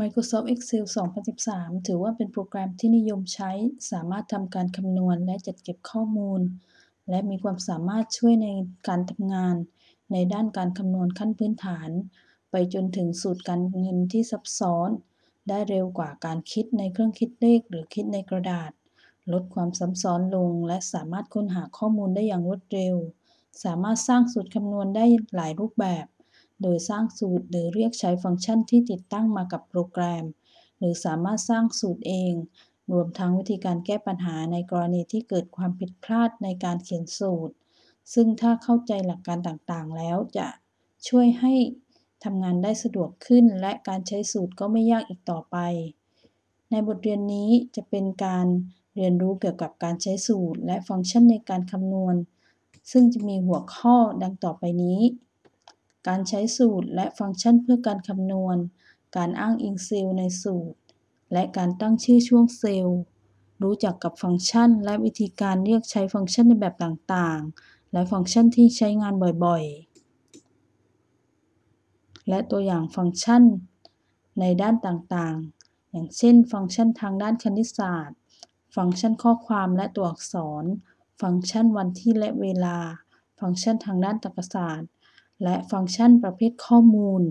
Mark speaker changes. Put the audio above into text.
Speaker 1: Microsoft Excel 2013 ถือว่าเป็นโปรแกรมที่นิยมใช้ สามารถทำการคำนวณและจัดเก็บข้อมูล และมีความสามารถช่วยในการทำงาน ในด้านการคำนวณขั้นพื้นฐาน ไปจนถึงสูตรการเงินที่ซับซ้อน ได้เร็วกว่าการคิดในเครื่องคิดเลขหรือคิดในกระดาษ ลดความซับซ้อนลง และสามารถค้นหาข้อมูลได้อย่างรวดเร็ว สามารถสร้างสูตรคำนวณได้หลายรูปแบบ โดยสร้างสูตรหรือเรียกใช้ฟังก์ชันที่ติดตั้งมากับโปรแกรม หรือสามารถสร้างสูตรเอง รวมทั้งวิธีการแก้ปัญหาในกรณีที่เกิดความผิดพลาดในการเขียนสูตร ซึ่งถ้าเข้าใจหลักการต่างๆ แล้วจะช่วยให้ทำงานได้สะดวกขึ้น และการใช้สูตรก็ไม่ยากอีกต่อไป ในบทเรียนนี้จะเป็นการเรียนรู้เกี่ยวกับการใช้สูตร และฟังก์ชันในการคำนวณ ซึ่งจะมีหัวข้อดังต่อไปนี้ การใช้สูตรและฟังก์ชันเพื่อการคำนวณ การอ้างอิงเซลล์ในสูตร และการตั้งชื่อช่วงเซลล์ รู้จักกับฟังก์ชัน และวิธีการเรียกใช้ฟังก์ชันในแบบต่างๆ และฟังก์ชันที่ใช้งานบ่อยๆ และตัวอย่างฟังก์ชัน ในด้านต่างๆ อย่างเช่น ฟังก์ชันทางด้านคณิตศาสตร์ ฟังก์ชันข้อความและตัวอักษร ฟังก์ชันวันที่และเวลา ฟังก์ชันทางด้านตรรกศาสตร์ และฟังก์ชันประเภทข้อมูล